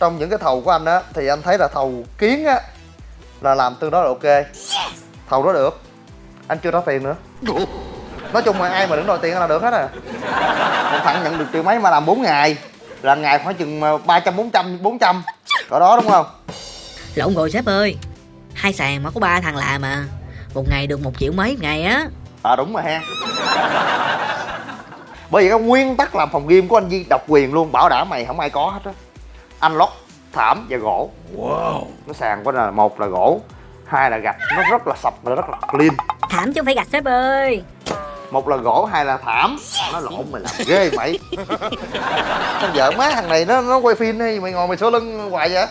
trong những cái thầu của anh á thì anh thấy là thầu kiến á là làm tương đối là ok. Thầu đó được. Anh chưa trả tiền nữa. Nói chung là ai mà đứng đòi tiền là được hết à. Một thằng nhận được triệu mấy mà làm 4 ngày. Là ngày khoảng chừng ba trăm bốn trăm bốn trăm. Cỡ đó đúng không? Lộn rồi sếp ơi. Hai sàn mà có ba thằng làm mà Một ngày được một triệu mấy một ngày á. À đúng rồi ha. Bởi vì cái nguyên tắc làm phòng game của anh Di độc quyền luôn bảo đảm mày không ai có hết á anh lót thảm và gỗ. Wow. nó sàn của là một là gỗ hai là gạch. Nó rất là sạch và rất là clean. Thảm chứ không phải gạch sếp ơi. Một là gỗ hai là thảm. Nó lộn mày làm ghê mày. Con vợ má thằng này nó nó quay phim hay mày ngồi mày số lưng hoài vậy?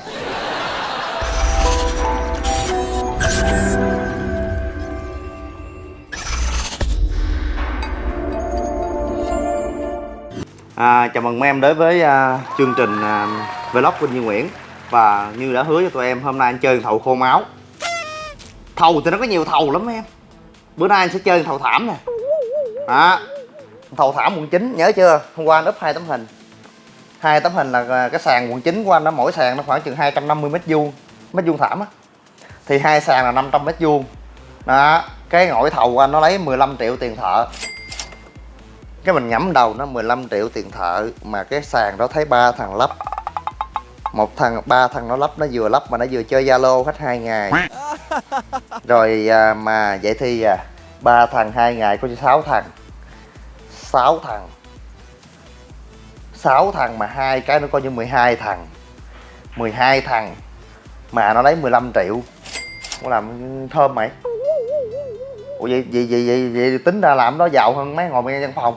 À, chào mừng mấy em đến với à, chương trình à, vlog của Như Nguyễn. Và như đã hứa cho tụi em, hôm nay anh chơi thầu khô máu. Thầu thì nó có nhiều thầu lắm em. Bữa nay anh sẽ chơi thầu thảm nè. Đó. Thầu thảm quận 9 nhớ chưa? Hôm qua anh up hai tấm hình. Hai tấm hình là à, cái sàn quận 9 của anh đó, mỗi sàn nó khoảng chừng 250 mét vuông mét vuông thảm á. Thì hai sàn là 500 mét vuông. Đó. Cái ngội thầu của anh nó lấy 15 triệu tiền thợ. Cái mình nhắm đầu nó 15 triệu tiền thợ, mà cái sàn đó thấy ba thằng lắp một thằng ba thằng nó lắp nó vừa lắp mà nó vừa chơi zalo hết hai ngày. Rồi à, mà vậy thì à, ba thằng hai ngày có sáu thằng. Sáu thằng. Sáu thằng mà hai cái nó coi như 12 thằng. 12 thằng mà nó lấy 15 triệu. Có làm thơm mày. Ủa vậy, vậy, vậy, vậy, vậy tính ra làm nó giàu hơn mấy ngồi bên văn phòng.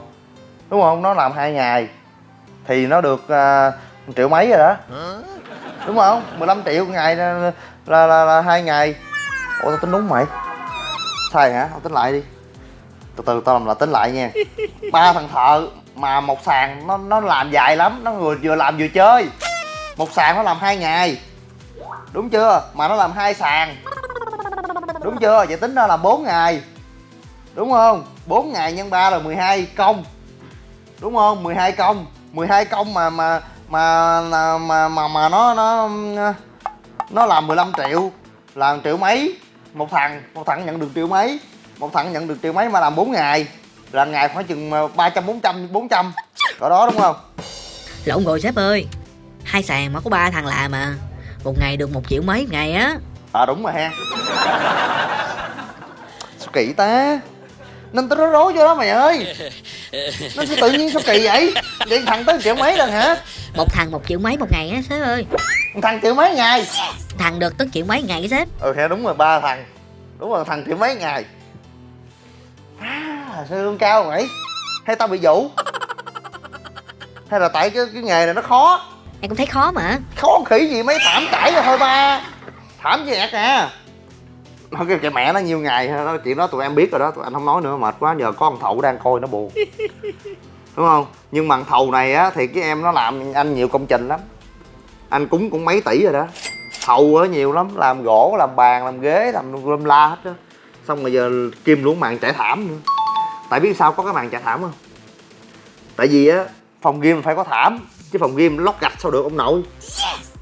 Đúng không? Nó làm hai ngày. Thì nó được uh, triệu mấy rồi đó. Đúng không? 15 triệu ngày là là, là, là hai ngày. Ủa tao tính đúng mày. Sai hả? Không tính lại đi. Từ từ tao làm là tính lại nha. Ba thằng thợ mà một sàn nó nó làm dài lắm. Nó vừa vừa làm vừa chơi. Một sàn nó làm hai ngày. Đúng chưa? Mà nó làm hai sàn. Đúng chưa? Vậy tính ra là 4 ngày. Đúng không? 4 ngày nhân 3 là 12 công. Đúng không? 12 công. 12 công mà mà mà mà mà mà, nó nó nó làm 15 triệu làm triệu mấy? Một thằng một thằng nhận được triệu mấy? Một thằng nhận được triệu mấy mà làm 4 ngày là ngày khoảng chừng 300 400 400 cỡ đó đúng không? Lộn rồi sếp ơi Hai sàn mà có ba thằng làm mà Một ngày được một triệu mấy ngày á. À đúng rồi ha. Sao kỳ ta nên tao nói rối cho đó mày ơi. Nó sao tự nhiên sao kỳ vậy? Vậy thằng tới triệu mấy lần hả? Một thằng một triệu mấy một ngày á sếp ơi. Thằng triệu mấy ngày? Thằng được tới triệu mấy ngày á sếp. Ừ đúng rồi ba thằng. Đúng rồi thằng triệu mấy ngày. À, sao lương cao mày hay tao bị vũ hay là tại cái cái nghề này nó khó? Em cũng thấy khó mà. Khó khỉ gì mấy thảm cãi rồi thôi ba. Thảm gì ẹt à nó cái, cái mẹ nó nhiều ngày nó chuyện đó tụi em biết rồi đó tụi anh không nói nữa mệt quá nhờ có thằng thầu đang coi nó buồn. Đúng không? Nhưng mà thầu này á thì cái em nó làm anh nhiều công trình lắm. Anh cúng cũng mấy tỷ rồi đó. Thầu á nhiều lắm làm gỗ làm bàn làm ghế làm lâm la hết á. Xong rồi giờ kim luôn màn trải thảm nữa. Tại biết sao có cái màn trải thảm không? Tại vì á phòng game phải có thảm chứ phòng game lót gạch sao được ông nội.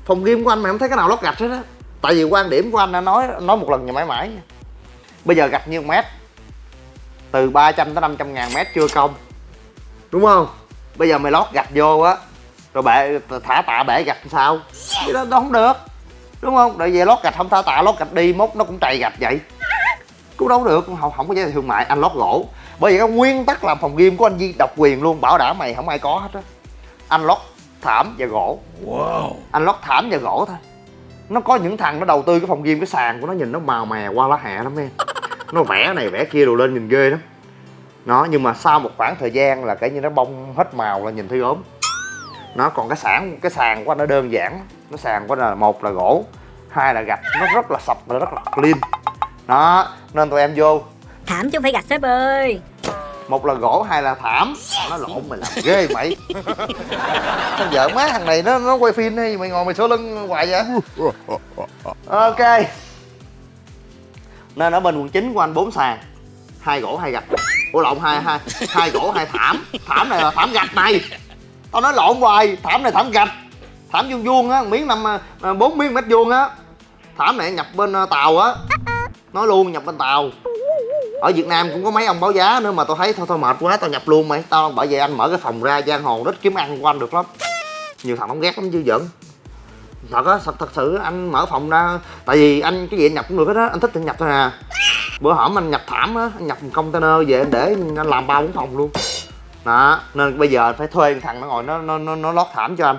Phòng game của anh mà không thấy cái nào lót gạch hết á tại vì quan điểm của anh đã nói nói một lần nhà mãi mãi bây giờ gạch nhiêu mét? Từ 300 tới 500 ngàn mét chưa công. Đúng không? Bây giờ mày lót gạch vô á rồi bể thả tạ bể gạch sao? Cái đó, đó không được. Đúng không? Tại vì lót gạch không thả tạ lót gạch đi mốt nó cũng trầy gạch vậy. Cũng đâu được không không có trị thương mại anh lót gỗ. Bởi vì cái nguyên tắc làm phòng game của anh Di độc quyền luôn bảo đảm mày không ai có hết á. Anh lót thảm và gỗ. Wow. anh lót thảm và gỗ thôi nó có những thằng nó đầu tư cái phòng game cái sàn của nó nhìn nó màu mè qua lá hẹ lắm em. Nó vẽ này vẽ kia đồ lên nhìn ghê lắm. Nó nhưng mà sau một khoảng thời gian là cái như nó bông hết màu là nhìn thấy ốm. Nó còn cái sản cái sàn của anh nó đơn giản. Nó sàn của anh là một là gỗ hai là gạch. Nó rất là sạch và rất là clean. Đó nên tụi em vô. Thảm chứ không phải gạch sếp ơi. Một là gỗ hai là thảm. Nó lộn mày làm ghê mày con vợ má thằng này nó nó quay phim hay mày ngồi mày số lưng hoài vậy? Ok. Nên ở bên quận 9 của anh bốn sàn, hai gỗ hai gạch. Ủa, lộn, hai hai hai gỗ, hai thảm. Thảm này là thảm gạch này. Tao nói lộn hoài, thảm này thảm gạch. Thảm vuông vuông á, miếng năm à, bốn miếng mét vuông á. Thảm này nhập bên à, tàu á. Nói luôn, nhập bên tàu ở Việt Nam cũng có mấy ông báo giá nữa mà tôi thấy thôi thôi mệt quá tao nhập luôn mày. Tao bởi vậy anh mở cái phòng ra giang hồ rất kiếm ăn của anh được lắm. Nhiều thằng không ghét lắm chứ giận, thật á thật, thật sự anh mở phòng ra tại vì anh cái gì anh nhập cũng được hết á anh thích thì anh nhập thôi à. Bữa hổm anh nhập thảm á anh nhập một container về anh để anh làm ba bốn phòng luôn. Đó nên bây giờ phải thuê thằng nó ngồi nó nó nó, nó lót thảm cho anh.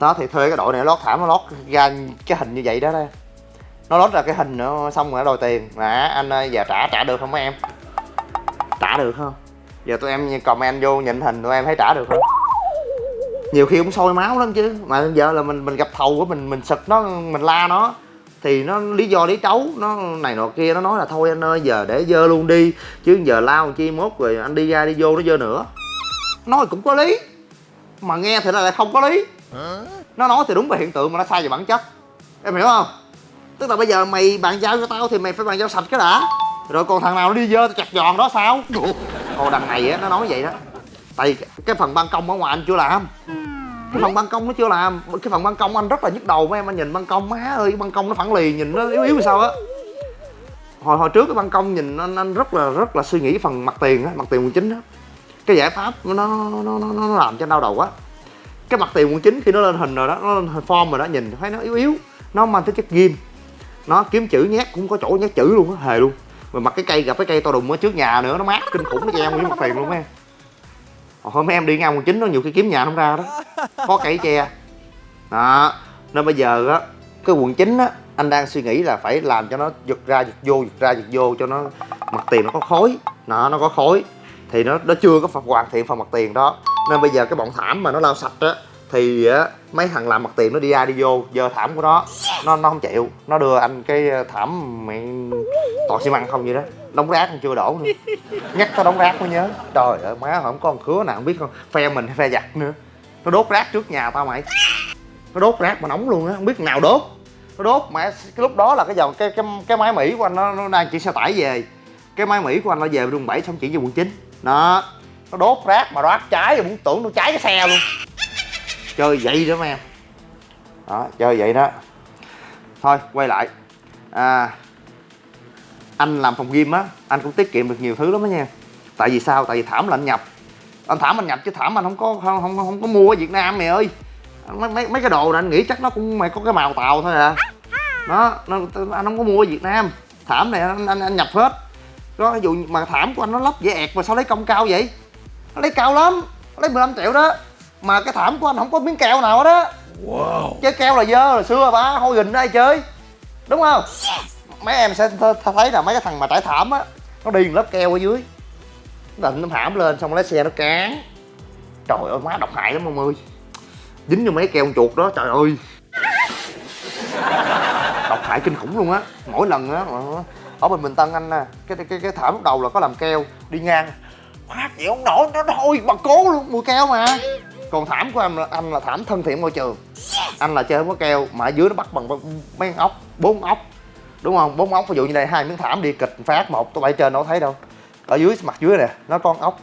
Đó thì thuê cái đội này lót thảm nó lót ra cái hình như vậy đó đây nó lót ra cái hình nữa xong rồi nó đòi tiền. Nè anh ơi giờ trả trả được không mấy em? Trả được không? Giờ tụi em comment vô nhìn hình tụi em thấy trả được không? Nhiều khi cũng sôi máu lắm chứ. Mà giờ là mình mình gặp thầu của mình mình sực nó mình la nó. Thì nó lý do lý trấu nó này nọ kia nó nói là thôi anh ơi giờ để dơ luôn đi. Chứ giờ lao chi mốt rồi anh đi ra đi vô nó dơ nữa. Nói cũng có lý mà nghe thì lại không có lý. Nó nói thì đúng về hiện tượng mà nó sai về bản chất. Em hiểu không tức là bây giờ mày bàn giao cho tao thì mày phải bàn giao sạch cái đã. Rồi còn thằng nào nó đi dơ chặt giòn đó sao? Còn đằng này á nó nói vậy đó. Tại cái phần ban công ở ngoài anh chưa làm. Cái phần ban công nó chưa làm. Cái phần ban công anh rất là nhức đầu mấy em anh nhìn ban công má ơi ban công nó phẳng lì nhìn nó yếu yếu sao á. Hồi hồi trước cái ban công nhìn anh anh rất là rất là suy nghĩ phần mặt tiền á mặt tiền quận chín á. Cái giải pháp nó nó nó nó, làm cho anh đau đầu quá. Cái mặt tiền quận chín khi nó lên hình rồi đó nó lên form rồi đó nhìn thấy nó yếu yếu. Nó mang tính chất ghim nó kiếm chữ nhát cũng có chỗ nhát chữ luôn á, hề luôn. Mà mặt cái cây, gặp cái cây to đùng ở trước nhà nữa, nó mát kinh khủng, nó treo nguyên mặt tiền luôn em hôm em đi ngang quận chín nó nhiều khi kiếm nhà không ra đó. Có cây che. Đó, nên bây giờ á, cái quận chín á, anh đang suy nghĩ là phải làm cho nó giật ra giật vô, giật ra giật vô cho nó mặt tiền nó có khối nó nó có khối thì nó nó chưa có hoàn thiện phần mặt tiền đó. Nên bây giờ cái bọn thảm mà nó lau sạch á thì á mấy thằng làm mặt tiền nó đi ra đi vô giờ thảm của nó. Nó nó không chịu. Nó đưa anh cái ờ, thảm mẹ toàn xi măng không vậy đó. Đóng rác còn chưa đổ nữa. Nhắc tới đóng rác mới nhớ. Trời ơi má không có con khứa nào không biết không phe mình hay phe giặt nữa. Nó đốt rác trước nhà tao mày. Nó đốt rác mà nóng luôn á không biết nào đốt. Nó đốt mà cái lúc đó là cái dòng cái cái cái máy mỹ của anh nó, nó đang chỉ xe tải về. Cái máy mỹ của anh nó về đường bảy xong chỉ về quận chín. Đó. Nó đốt rác mà rác cháy rồi muốn tưởng nó cháy cái xe luôn chơi vậy đó mấy em. Đó chơi vậy đó. Thôi quay lại. À, anh làm phòng gym á anh cũng tiết kiệm được nhiều thứ lắm đó nha. Tại vì sao? Tại vì thảm là anh nhập. Anh thảm anh nhập chứ thảm anh không có không không, không có mua ở việt nam mày ơi. Mấy mấy mấy cái đồ này anh nghĩ chắc nó cũng mày có cái màu tàu thôi à. Nó nó, anh không có mua ở việt nam. Thảm này anh anh, anh nhập hết. Đó ví dụ mà thảm của anh nó lắp dễ ẹt mà sao lấy công cao vậy? Nó lấy cao lắm. Lấy 15 triệu đó mà cái thảm của anh không có miếng keo nào hết á. Wow. chơi keo là dơ hồi xưa ba hôi gình ai chơi. Đúng không? Mấy em sẽ th thấy là mấy cái thằng mà trải thảm á nó đi lớp keo ở dưới. Nó định nó thảm lên xong lấy xe nó cán. Trời ơi má độc hại lắm ông ơi. Dính vô mấy keo chuột đó trời ơi. Độc hại kinh khủng luôn á. Mỗi lần á ở bên bình tân anh nè cái cái cái thảm lúc đầu là có làm keo đi ngang. Phát chịu không nổi nó thôi mà cố luôn mùi keo mà còn thảm của anh là anh là thảm thân thiện môi trường. Anh là chơi không có keo, mà ở dưới nó bắt bằng mấy ốc, bốn ốc. Đúng không? Bốn ốc, ví dụ như đây, hai miếng thảm đi, kịch phát, một, tôi bay trên đâu thấy đâu. Ở dưới, mặt dưới nè, nó con ốc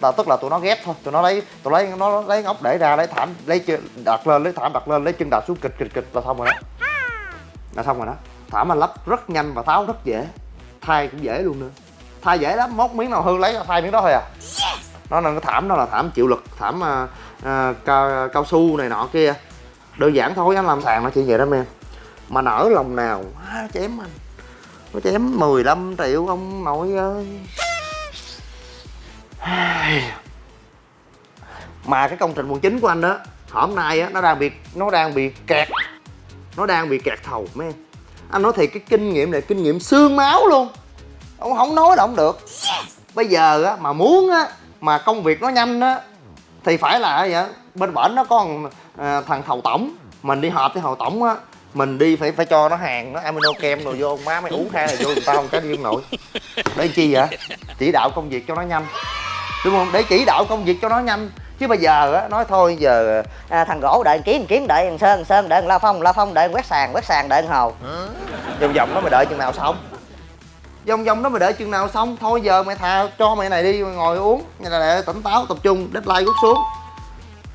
là tức là tụi nó ghép thôi, tụi nó lấy tụi lấy nó lấy ốc để ra, lấy thảm, lấy chân, đặt lên, lấy thảm đặt lên, lấy chân đặt xuống, kịch kịch kịch là xong rồi đó. Là xong rồi đó. Thảm anh lắp rất nhanh và tháo rất dễ. Thay cũng dễ luôn nữa. Thay dễ lắm, móc miếng nào hư lấy thay miếng đó thôi à nó là cái thảm đó là thảm chịu lực thảm uh, uh, cao, cao su này nọ kia. Đơn giản thôi anh làm sàn nó chỉ vậy đó em mà nở lòng nào à, chém anh. Nó chém 15 triệu ông nội ơi. Mà cái công trình quận chính của anh đó hôm nay á nó đang bị nó đang bị kẹt. Nó đang bị kẹt thầu mấy em anh nói thì cái kinh nghiệm này kinh nghiệm xương máu luôn. Ông không nói là không được. Bây giờ á mà muốn á mà công việc nó nhanh á thì phải là vậy bên bển nó có à, thằng thầu tổng. Mình đi họp với thầu tổng á mình đi phải phải cho nó hàng nó amino kem rồi vô má mày uống hai là vô người ta không cái điên nội để chi vậy? Chỉ đạo công việc cho nó nhanh. Đúng không? Để chỉ đạo công việc cho nó nhanh. Chứ bây giờ á nói thôi giờ à, thằng gỗ đợi kiếm kiếm đợi thằng sơn sơn đợi la phong la phong đợi quét sàn quét sàn đợi hồ. Vòng vòng đó mày đợi chừng nào xong vòng vòng đó mày đợi chừng nào xong thôi giờ mày thà cho mày này đi mày ngồi uống. Như là để tỉnh táo tập trung deadline rút xuống.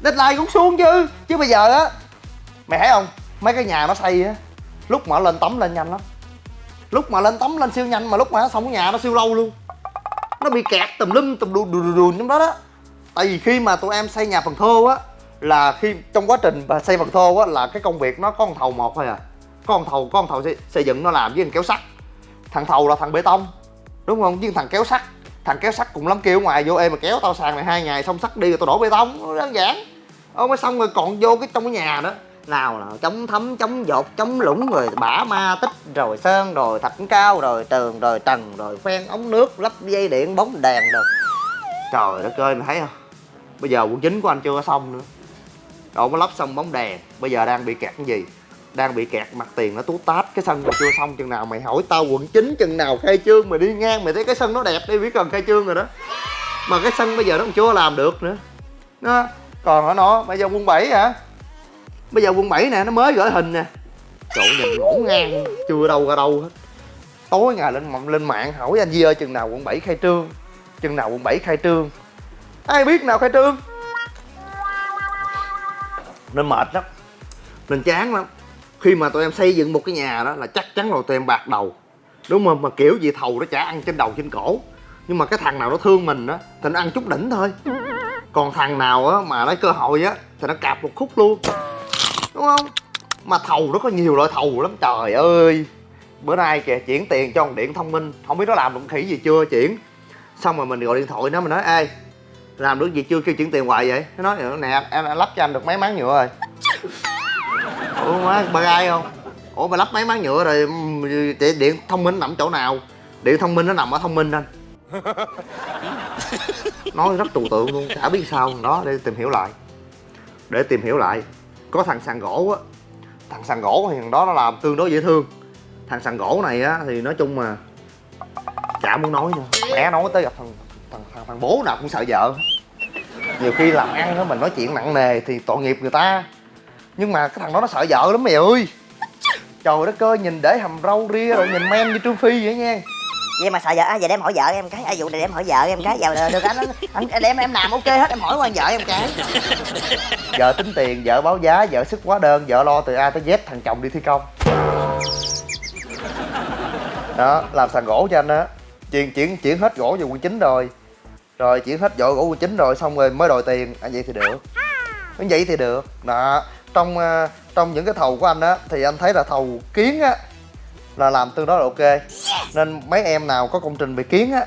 Deadline cũng xuống chứ chứ bây giờ á mày thấy không? Mấy cái nhà nó xây á lúc mà lên tấm lên nhanh lắm. Lúc mà lên tấm lên siêu nhanh mà lúc mà nó xong cái nhà nó siêu lâu luôn. Nó bị kẹt tùm lum tùm đùn đùn đùn trong đó đó. Tại vì khi mà tụi em xây nhà phần thô á là khi trong quá trình mà xây phần thô á là cái công việc nó có con thầu một thôi à. Con thầu con thầu xây, xây dựng nó làm với thằng kéo sắt thằng thầu là thằng bê tông. Đúng không? Với thằng kéo sắt, thằng kéo sắt cùng lắm kêu ngoài vô em mà kéo tao sàn này hai ngày xong sắt đi rồi tao đổ bê tông. Đơn giản. Ông mới xong rồi còn vô cái trong cái nhà đó. Nào là chống thấm, chống dột, chống lũng rồi bả ma tích, rồi sơn, rồi thạch cao, rồi tường, rồi trần, rồi phen ống nước, lắp dây điện, bóng đèn rồi trời đất ơi, mày thấy không? Bây giờ quận chính của anh chưa có xong nữa. Đâu mới lắp xong bóng đèn. Bây giờ đang bị kẹt cái gì? Đang bị kẹt mặt tiền nó tú tát cái sân mà chưa xong chừng nào, mày hỏi tao quận chín chừng nào khai trương, mày đi ngang, mày thấy cái sân nó đẹp đi, biết cần khai trương rồi đó. Mà cái sân bây giờ nó còn chưa làm được nữa. Nó còn ở nó bây giờ quân 7 hả? Bây giờ quân 7 nè, nó mới gửi hình nè. Trời nhìn ngổn ngang, chưa đâu ra đâu hết. Tối ngày lên lên mạng hỏi anh Di ơi, chừng nào quận 7 khai trương? Chừng nào quận 7 khai trương? Ai biết nào khai trương? Nên mệt lắm. Nên chán lắm khi mà tụi em xây dựng một cái nhà đó là chắc chắn là tụi em bạc đầu. Đúng không? Mà kiểu gì thầu nó chả ăn trên đầu trên cổ. Nhưng mà cái thằng nào nó thương mình á thì nó ăn chút đỉnh thôi. Còn thằng nào á mà lấy cơ hội á, thì nó cạp một khúc luôn. Đúng không? Mà thầu nó có nhiều loại thầu lắm, trời ơi. Bữa nay kìa, chuyển tiền cho con điện thông minh. Không biết nó làm được khỉ gì chưa, chuyển. Xong rồi mình gọi điện thoại nó, mình nói, ê, làm được gì chưa? Kêu chuyển tiền hoài vậy. Nó nói, nè em lắp cho anh được mấy máng nhựa rồi ủa má ba gai không? Ủa mày lắp mấy máng nhựa rồi điện, điện thông minh nằm chỗ nào? Điện thông minh nó nằm ở thông minh anh. Nói rất trừu tượng luôn chả biết sao đó để tìm hiểu lại. Để tìm hiểu lại. Có thằng sàn gỗ á. Thằng sàn gỗ thì thằng đó nó làm tương đối dễ thương. Thằng sàn gỗ này á thì nói chung mà chả muốn nói nữa. Mẹ nói tới gặp thằng thằng thằng, thằng bố nào cũng sợ vợ. Nhiều khi làm ăn á mình nói chuyện nặng nề thì tội nghiệp người ta nhưng mà cái thằng đó nó sợ vợ lắm mày ơi. Trời đất ơi nhìn để hầm râu ria rồi nhìn men như trương phi vậy nha. Vậy mà sợ vợ à, giờ để em hỏi vợ em cái. À, vụ này để em hỏi vợ em cái. Giờ được anh anh để em em làm ok hết em hỏi qua vợ em cái. Vợ tính tiền vợ báo giá vợ sức quá đơn vợ lo từ a tới z thằng chồng đi thi công. Đó làm sàn gỗ cho anh á. Chuyển chuyển chuyển hết gỗ về quận chín rồi. Rồi chuyển hết vỏ gỗ quận chín rồi xong rồi mới đòi tiền. Anh vậy thì được. Vậy thì được. Đó trong ờ, trong những cái thầu của anh á, thì anh thấy là thầu kiến á, là làm tương đối là ok. Nên mấy em nào có công trình về kiến á,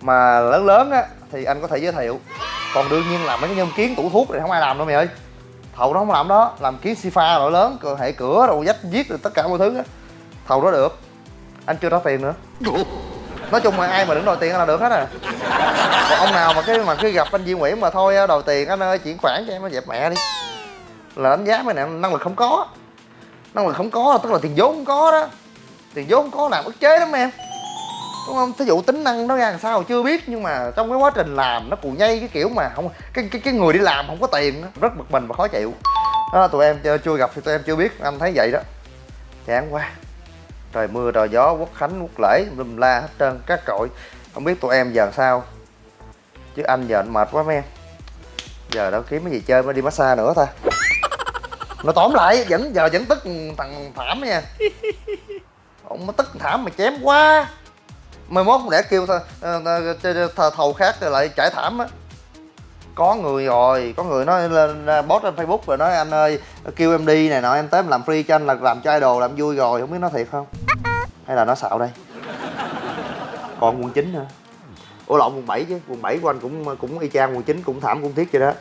mà lớn lớn á, thì anh có thể giới thiệu. Còn đương nhiên là mấy cái nhân kiến tủ thuốc thì không ai làm đâu mày ơi. Thầu đó không làm đó, làm kiến si pha loại lớn hệ cửa rồi dách giết rồi tất cả mọi thứ á. Thầu đó được, anh chưa trả tiền nữa. Nói chung là ai mà đứng đòi tiền là được hết à. Còn ông nào mà cái, mà khi gặp anh Duy Nguyễn mà thôi đòi tiền anh ơi, chuyển khoản cho em, nó dẹp mẹ đi là đánh giá mấy này năng lực không có. Năng lực không có, tức là tiền vốn không có đó. Tiền vốn không có làm ức chế lắm em. Đúng không? Thí dụ tính năng nó ra làm sao chưa biết, nhưng mà trong cái quá trình làm nó cù nhây cái kiểu mà không, cái cái cái người đi làm không có tiền rất bực mình và khó chịu. Đó, tụi em chưa gặp thì tụi em chưa biết, anh thấy vậy đó. Chán quá. Trời mưa, trời gió, quốc khánh, quốc lễ lùm la hết trơn các cội không biết tụi em giờ sao. Chứ anh giờ anh mệt quá mấy em. Giờ đâu kiếm cái gì chơi, mới đi massage nữa ta nó tóm lại, vẫn, giờ vẫn tức thằng thảm nha. Ông mà tức thảm mà chém quá. Mai mốt để kêu thờ thầu khác lại trải thảm á. Có người rồi, có người nói lên post trên facebook rồi nói, anh ơi, kêu em đi này nọ, em tới em làm free cho anh, là làm cho idol, làm vui rồi. Không biết nói thiệt không? Hay là nó xạo đây? Còn quận chín nữa. Ủa lộn quận 7 chứ? Quận 7 của anh cũng cũng y chang quận 9 cũng thảm, cũng thiết vậy đó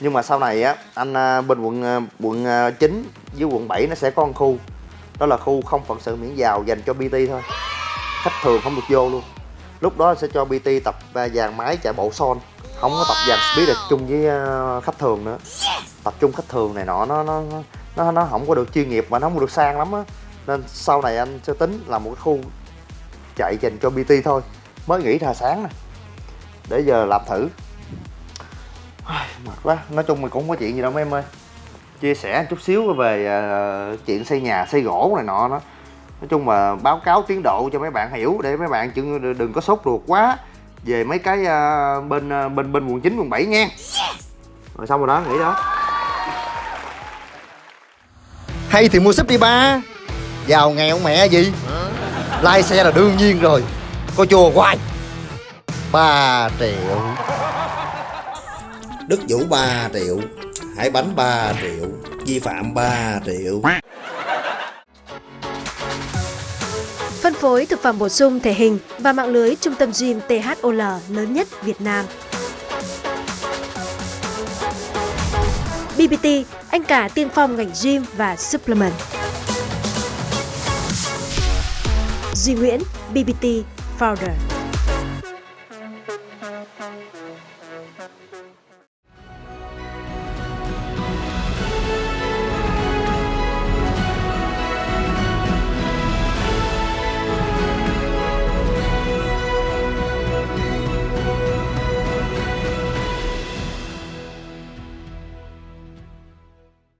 nhưng mà sau này á anh à, bên quận à, quận 9 à, với quận 7 nó sẽ có một khu. Đó là khu không phận sự miễn vào dành cho bt thôi. Khách thường không được vô luôn. Lúc đó sẽ cho bt tập dàn máy chạy bộ son. Không có tập dàn speed được chung với khách thường nữa. Tập trung khách thường này nọ nó nó nó nó không có được chuyên nghiệp và nó không được sang lắm á. Nên sau này anh sẽ tính là một cái khu chạy dành cho bt thôi. Mới nghĩ ra sáng nè. Để giờ làm thử mệt quá. Nói chung mình cũng không có chuyện gì đâu mấy em ơi. Chia sẻ chút xíu về uh, chuyện xây nhà xây gỗ này nọ đó. Nói chung là báo cáo tiến độ cho mấy bạn hiểu để mấy bạn chứ đừng có sốt ruột quá. Về mấy cái uh, bên uh, bên bên quận 9 quận 7 nha. Rồi xong rồi đó nghỉ đó. Hay thì mua súp đi ba. Giàu nghèo mẹ gì? Lai xe là đương nhiên rồi. Coi chùa hoài. 3 triệu. Đức Vũ 3 triệu Hải Bánh 3 triệu Vi phạm 3 triệu Phân phối thực phẩm bổ sung thể hình và mạng lưới trung tâm gym THOL lớn nhất Việt Nam. BBT, anh cả tiên phong ngành gym và supplement. Duy Nguyễn, BBT Founder.